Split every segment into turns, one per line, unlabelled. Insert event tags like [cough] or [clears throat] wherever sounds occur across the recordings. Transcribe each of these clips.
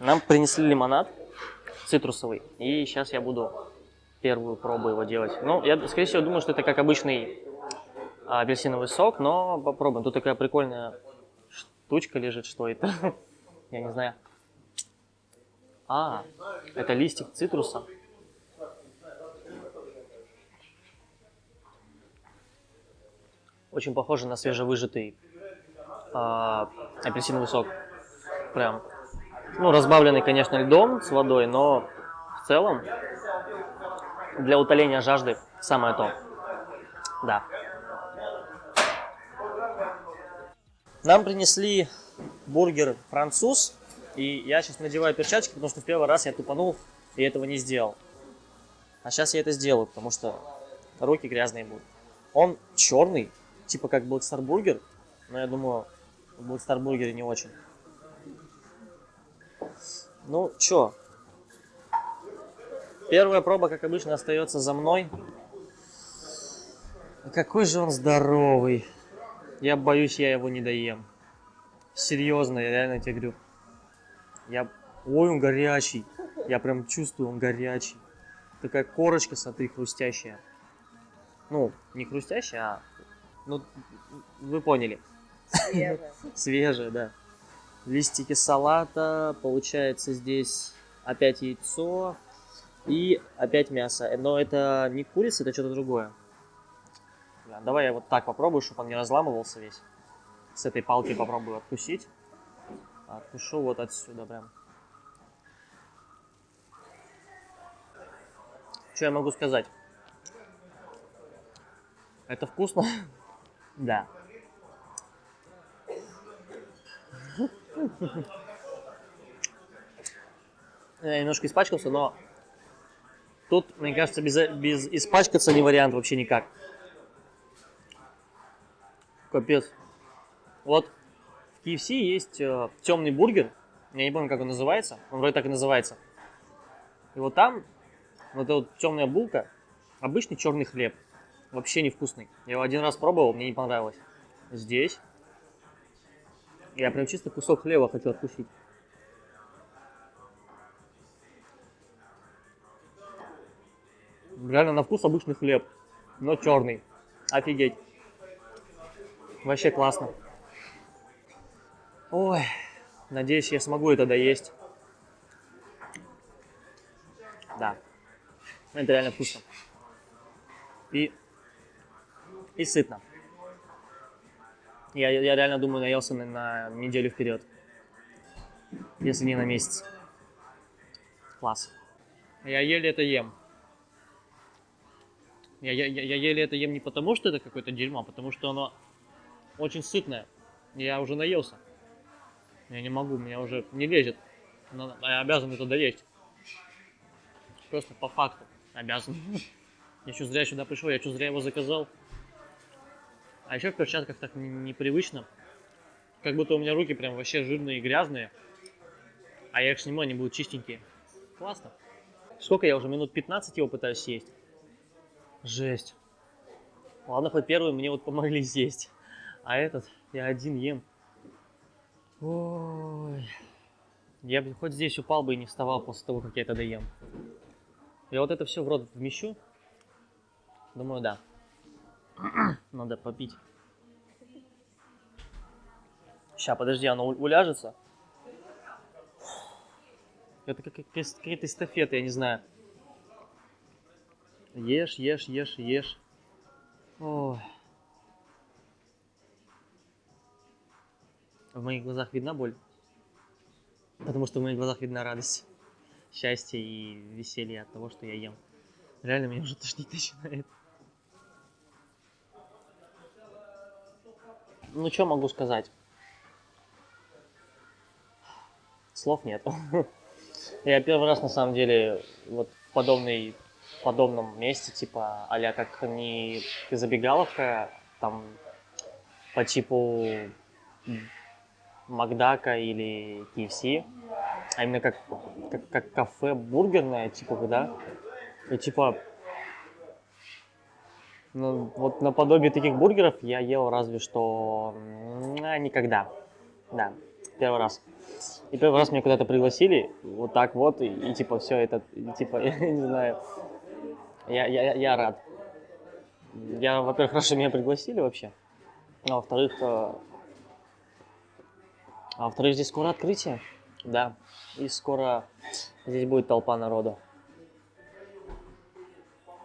Нам принесли лимонад цитрусовый, и сейчас я буду первую пробу его делать. Ну, я, скорее всего, думаю, что это как обычный а, апельсиновый сок, но попробуем. Тут такая прикольная штучка лежит, что это? [laughs] Я не знаю. А, это листик цитруса. Очень похоже на свежевыжатый а, апельсиновый сок. Прям. Ну, разбавленный, конечно, льдом с водой, но в целом для утоления жажды самое то. Да. Нам принесли бургер француз, и я сейчас надеваю перчатки, потому что в первый раз я тупанул и этого не сделал. А сейчас я это сделаю, потому что руки грязные будут. Он черный, типа как Black Star Burger, но я думаю, в Black Star Burger не очень. Ну, чё? Первая проба, как обычно, остается за мной. Какой же он здоровый. Я боюсь, я его не доем. Серьезно, я реально тебе говорю. Я... Ой, он горячий. Я прям чувствую, он горячий. Такая корочка, смотри, хрустящая. Ну, не хрустящая, а... Ну, вы поняли.
Свежая.
Свежая, да. Листики салата, получается здесь опять яйцо и опять мясо. Но это не курица, это что-то другое. Да, давай я вот так попробую, чтобы он не разламывался весь. С этой палки попробую откусить. Откушу вот отсюда прям. Что я могу сказать? Это вкусно? Да. [laughs] Я немножко испачкался, но тут, мне кажется, без, без испачкаться не вариант вообще никак. Капец. Вот в KFC есть э, темный бургер. Я не помню, как он называется. Он вроде так и называется. И вот там вот эта вот темная булка, обычный черный хлеб. Вообще невкусный. Я его один раз пробовал, мне не понравилось. Здесь я прям чисто кусок хлеба хочу откусить. Реально на вкус обычный хлеб, но черный. Офигеть. Вообще классно. Ой, надеюсь, я смогу это доесть. Да, это реально вкусно. И, и сытно. Я, я реально думаю, наелся на, на неделю вперед. Если не на месяц. Класс. Я еле это ем. Я, я, я, еле это ем не потому, что это какое-то дерьмо, а потому что оно очень сытное. Я уже наелся. Я не могу, меня уже не лезет. Но я обязан это доесть. Просто по факту обязан. [laughs] Я что зря сюда пришел, я что зря его заказал. А еще в перчатках так непривычно. Как будто у меня руки прям вообще жирные и грязные. А я их сниму, они будут чистенькие. Классно. Сколько я уже минут 15 его пытаюсь съесть? Жесть. Ладно, хоть первый мне вот помогли съесть. А этот я один ем. Ой. Я бы хоть здесь упал бы и не вставал после того, как я это доем. Я вот это все в рот вмещу. Думаю, да. [clears throat] Надо попить. Сейчас, подожди, оно уляжется. Это как какие-то эстафеты, я не знаю. Ешь, ешь, ешь, ешь. Ой. В моих глазах видна боль. Потому что в моих глазах видна радость, счастье и веселье от того, что я ем. Реально меня уже тошнить [laughs] начинает. Ну, что могу сказать? Слов нет. [laughs] Я первый раз, на самом деле, вот в подобной, в подобном месте, типа, а как не забегаловка, там, по типу Макдака или KFC, а именно как, как, как кафе бургерное, типа, да, и типа, Ну, вот наподобие таких бургеров я ел разве что а, никогда. Да, первый раз. И первый раз меня куда-то пригласили, вот так вот, и, и типа все это, и, типа, [laughs] я не знаю, я, я, я- рад. Я, во-первых, хорошо меня пригласили вообще, а во-вторых, э, а во-вторых, здесь скоро открытие, да, и скоро здесь будет толпа народу.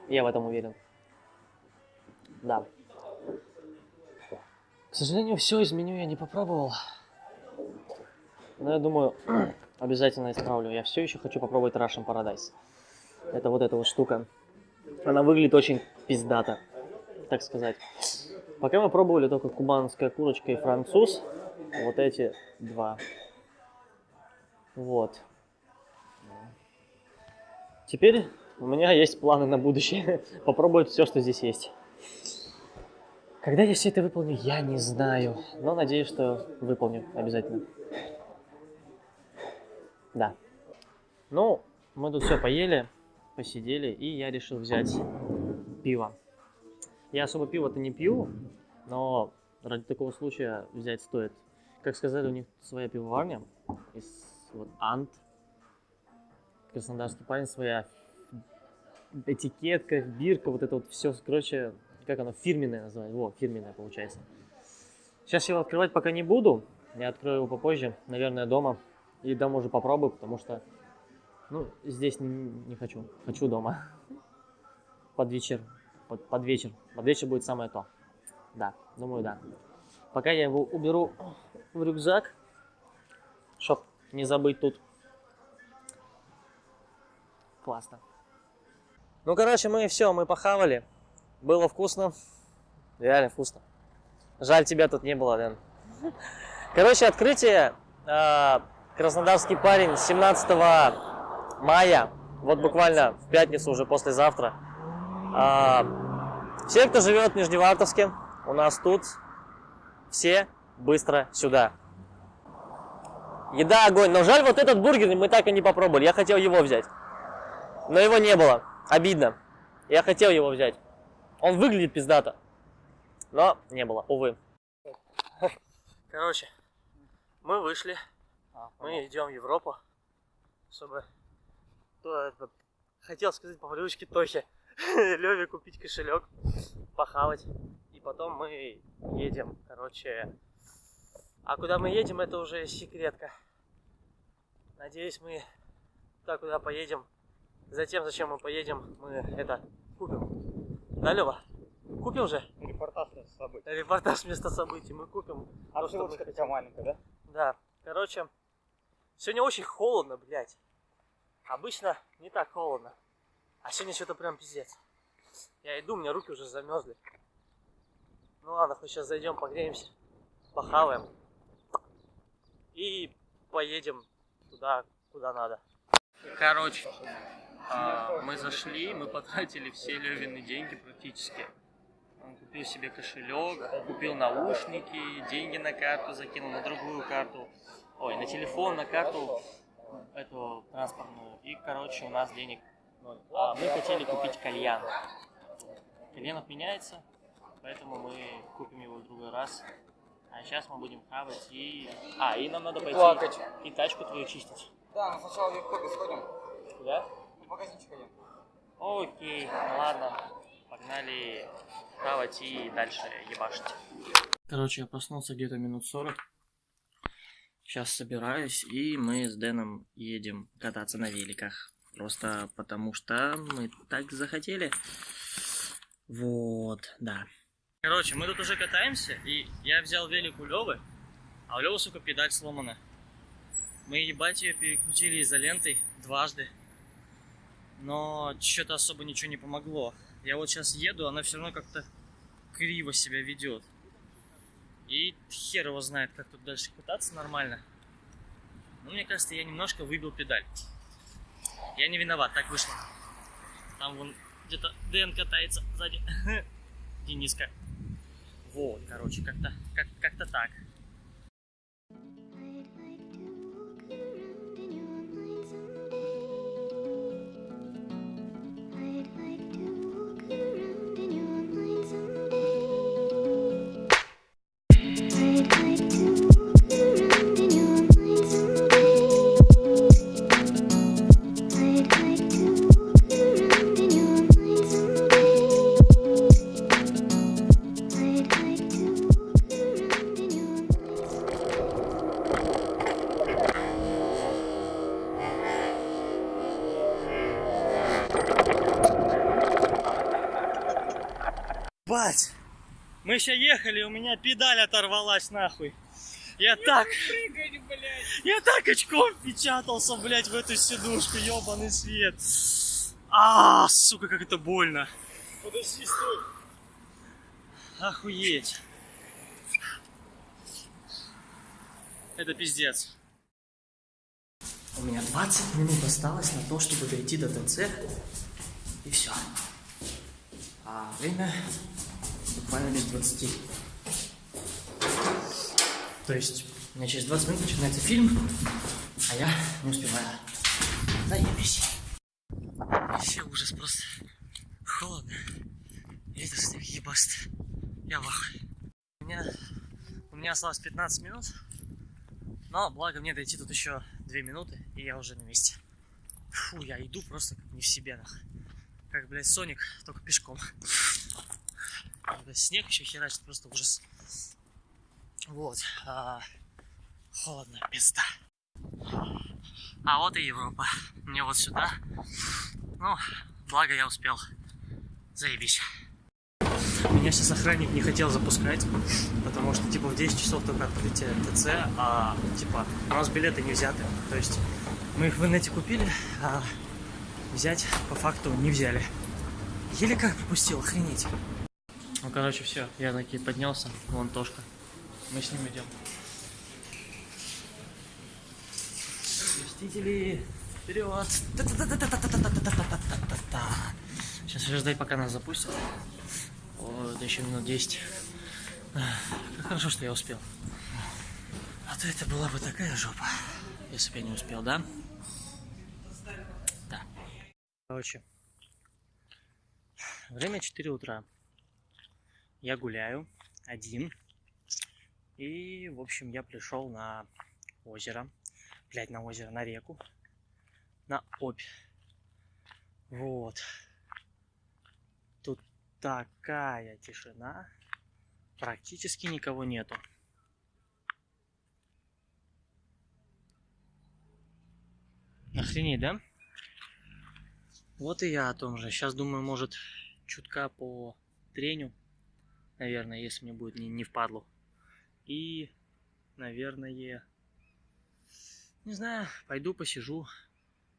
Я в этом уверен. Да. К сожалению, все из меню я не попробовал. Но я думаю, [clears throat] обязательно исправлю. Я все еще хочу попробовать Russian Paradise. Это вот эта вот штука. Она выглядит очень пиздато, так сказать. Пока мы пробовали только кубанская курочка и француз. Вот эти два. Вот. Теперь у меня есть планы на будущее. [laughs] Попробовать все, что здесь есть. Когда я все это выполню, я не знаю. Но надеюсь, что выполню обязательно. Да. Ну, мы тут все поели, посидели, и я решил взять пиво. Я особо пиво-то не пью, но ради такого случая взять стоит. Как сказали, у них своя пивоварня из вот Ант. Краснодарский парень своя этикетка, бирка, вот это вот все, короче, как оно, фирменное называется. Во, фирменное получается. Сейчас я его открывать пока не буду. Я открою его попозже, наверное, дома. И дома уже попробую, потому что, ну, здесь не, не хочу. Хочу дома. [laughs] Под вечер. Под, под вечер. Под вечер будет самое то. Да, думаю, да. Пока я его уберу в рюкзак, чтоб не забыть тут. Классно. Ну, короче, мы все, мы похавали. Было вкусно. Реально вкусно. Жаль, тебя тут не было, Дэн. [laughs] Короче, открытие. э, Краснодарский парень 17 мая. Вот буквально в пятницу, уже послезавтра. А, Все, кто живет в Нижневартовске, у нас тут, все быстро сюда. Еда огонь. Но жаль, вот этот бургер мы так и не попробовали. Я хотел его взять. Но его не было. Обидно. Я хотел его взять. Он выглядит пиздато. Но не было, увы. Короче, мы вышли. Мы идем в Европу, чтобы... то это, Хотел сказать по привычке Тохе. [laughs] Леве купить кошелек, похавать. И потом мы едем, короче... А куда мы едем, это уже секретка. Надеюсь, мы туда, куда поедем. Затем, зачем мы поедем, мы это купим. Да, Лева? Купим же?
Репортаж с событий.
Репортаж места событий мы купим.
А
То, хотим.
такая маленькая, да?
Да, короче, сегодня очень холодно, блядь. Обычно не так холодно. А сегодня что-то прям пиздец. Я иду, у меня руки уже замерзли. Ну ладно, хоть сейчас зайдем, погреемся, похаваем. И поедем туда, куда надо. Короче, а, мы зашли, мы потратили все Левины деньги практически. Он купил себе кошелек, купил наушники, деньги на карту закинул, на другую карту. Ой, на телефон, на карту эту транспортную. И, короче, у нас денег ноль. А мы хотели купить кальян. Кальян отменяется, поэтому мы купим его в другой раз. А сейчас мы будем хавать и... А, и нам надо пойти
плакать.
и тачку твою чистить.
Да, но сначала в Викторию сходим.
Куда?
Магазинчик один.
Окей, ладно. Погнали хавать и дальше ебашить. Короче, я проснулся где-то минут 40. Сейчас собираюсь, и мы с Дэном едем кататься на великах. Просто потому что мы так захотели. Вот, да. Короче, мы тут уже катаемся, и я взял велик у Левы, а у Левы, сука, педаль сломана. Мы, ебать, ее перекрутили изолентой дважды но что-то особо ничего не помогло. Я вот сейчас еду, она все равно как-то криво себя ведет. И хер его знает, как тут дальше кататься нормально. Но мне кажется, я немножко выбил педаль. Я не виноват, так вышло. Там вон где-то Дэн катается сзади. [laughs] Дениска. Вот, короче, как-то как, как-то так. Бать! Мы еще ехали, у меня педаль оторвалась нахуй. Я так... Я так очком впечатался, блядь, в эту сидушку, ебаный свет. А, сука, как это больно. Подожди, стой. Охуеть. Это пиздец. У меня 20 минут осталось на то, чтобы дойти до ТЦ. И все. А время буквально без 20. То есть у меня через 20 минут начинается фильм, а я не успеваю. Заебись. Вообще ужас просто. Холодно. Ветер снег ебаст. Я в. У меня, у меня осталось 15 минут. Но благо мне дойти тут еще 2 минуты, и я уже на месте. Фу, я иду просто как не в себе, нах. Как, блядь, Соник, только пешком. Блядь, снег еще херачит, просто ужас. Вот. А, холодно, пизда. А вот и Европа. Мне вот сюда. Ну, благо я успел. Заебись. Меня сейчас охранник не хотел запускать, потому что, типа, в 10 часов только открытие ТЦ, а, типа, у нас билеты не взяты. То есть, мы их в инете купили, а взять по факту не взяли. Еле как пропустил, охренеть. Ну, короче, все, я таки поднялся, вон Тошка. Мы с ним идем. Мстители, вперед! Сейчас ждать, пока нас запустят. Это еще минут 10. Как хорошо, что я успел. А то это была бы такая жопа, если бы я не успел, да? Да. Короче, время 4 утра. Я гуляю один. И, в общем, я пришел на озеро. Блять, на озеро, на реку. На Обь. Вот. Тут такая тишина. Практически никого нету. Охренеть, да? Вот и я о том же. Сейчас думаю, может, чутка по треню. Наверное, если мне будет не, не впадлу. И, наверное, не знаю, пойду посижу,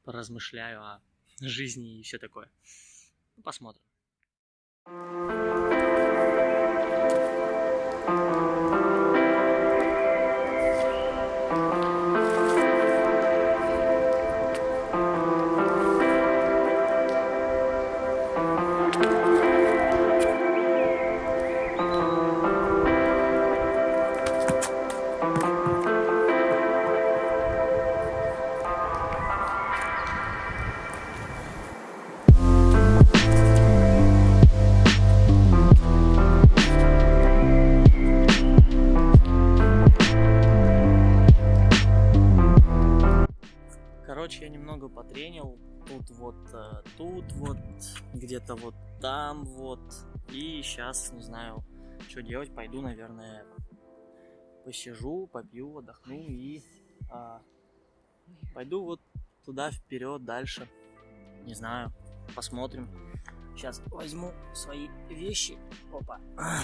поразмышляю о жизни и все такое. Ну, посмотрим. Короче, немного потренил. Тут вот, э, тут вот, где-то вот там вот. И сейчас, не знаю, что делать. Пойду, наверное, посижу, попью, отдохну и а, пойду вот туда вперед дальше. Не знаю, посмотрим. Сейчас возьму свои вещи. Опа. [clears throat]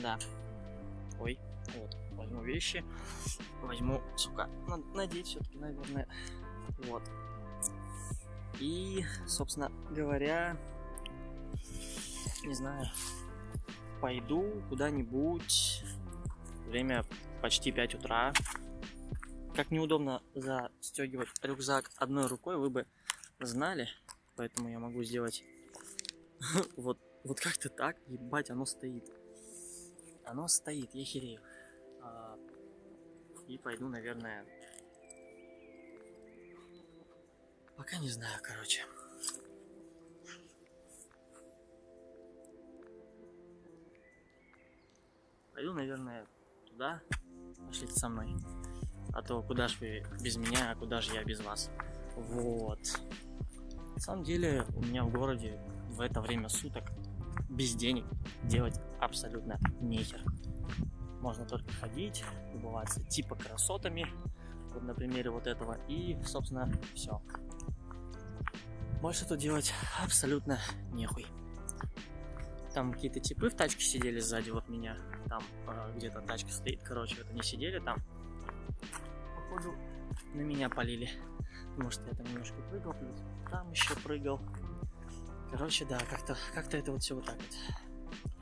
Да. Ой, вот, возьму вещи. Возьму, сука, надеть все-таки, наверное. Вот. И, собственно говоря, не знаю, пойду куда-нибудь. Время почти 5 утра. Как неудобно застегивать рюкзак одной рукой, вы бы знали. Поэтому я могу сделать [laughs] вот, вот как-то так. Ебать, оно стоит. Оно стоит, я херею. А, и пойду, наверное, Пока не знаю, короче. Пойду, наверное, туда. Пошлите со мной. А то куда ж вы без меня, а куда же я без вас? Вот. На самом деле, у меня в городе в это время суток без денег делать абсолютно нехер. Можно только ходить, любоваться типа красотами, вот на примере вот этого, и, собственно, все. Больше тут делать абсолютно нехуй. Там какие-то типы в тачке сидели сзади вот меня. Там э, где-то тачка стоит, короче, вот они сидели там. Походу, на меня полили. Что я там немножко прыгал, плюс там еще прыгал. Короче, да, как-то как это вот все вот так вот.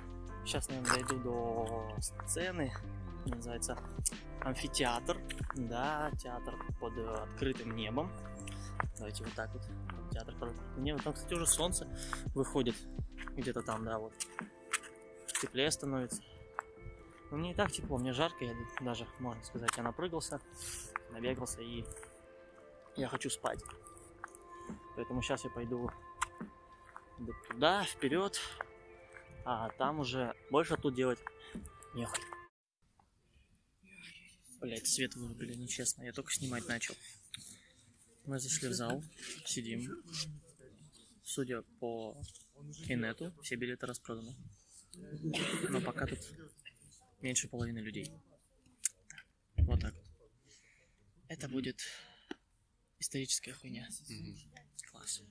Сейчас, наверное, дойду до сцены. Называется амфитеатр. Да, театр под э, открытым небом. Давайте вот так вот. Театр под открытым небом. Там, кстати, уже солнце выходит. Где-то там, да, вот. Теплее становится. Но мне и так тепло, мне жарко, я даже, можно сказать, я напрыгался, набегался и я хочу спать. Поэтому сейчас я пойду туда, вперед, а там уже больше тут делать нехуй. Блять, свет вырубили, нечестно, я только снимать начал. Мы зашли в зал, сидим. Судя по Кинету, все билеты распроданы. Но пока тут меньше половины людей. Вот так. Это будет историческая хуйня. Класс.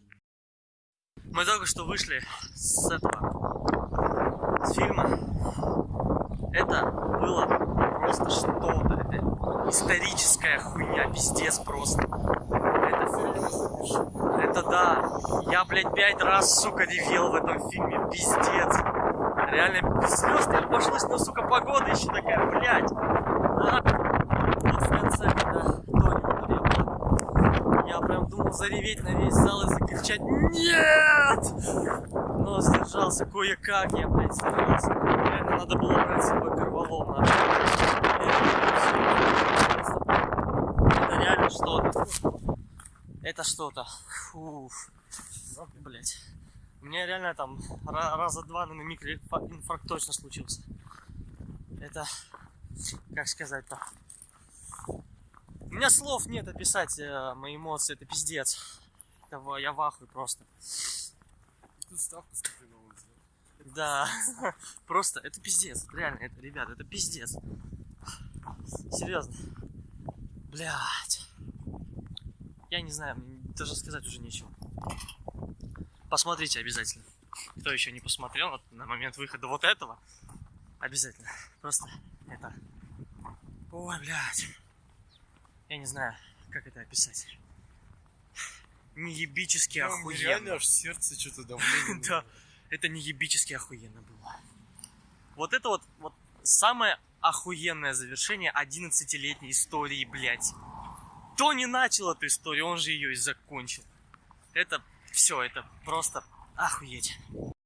Мы только что вышли с этого, с фильма. Это было просто что-то. Это историческая хуйня, пиздец просто. Да. Я, блядь, пять раз, сука, ревел в этом фильме. Пиздец. Реально без слез не обошлось, но, сука, погода еще такая, блядь. Да. Вот в конце, когда Тони умерла, я прям думал зареветь на весь зал и закричать «Нет!» Но сдержался кое-как, я, блядь, сдержался. Реально надо было брать с собой корвалол, нахуй. Это реально что-то. Это что-то. Фуф. Блять. У меня реально там ра- раза два на микроинфаркт точно случился. Это, как сказать-то, у меня слов нет описать э, мои эмоции, это пиздец. Это я в ахуе просто.
Тут ставку смотри на улице.
Да, [laughs] просто это пиздец, реально, это, ребят, это пиздец. Серьезно. Блять. Я не знаю, мне даже сказать уже нечего. Посмотрите обязательно. Кто еще не посмотрел вот на момент выхода вот этого, обязательно. Просто это... Ой, блядь. Я не знаю, как это описать. Неебически
Прям
охуенно.
Реально аж сердце что-то давление. [laughs]
Да, это неебически охуенно было. Вот это вот, вот самое охуенное завершение 11-летней истории, блядь. Кто не начал эту историю, он же ее и закончил. Это все, это просто охуеть.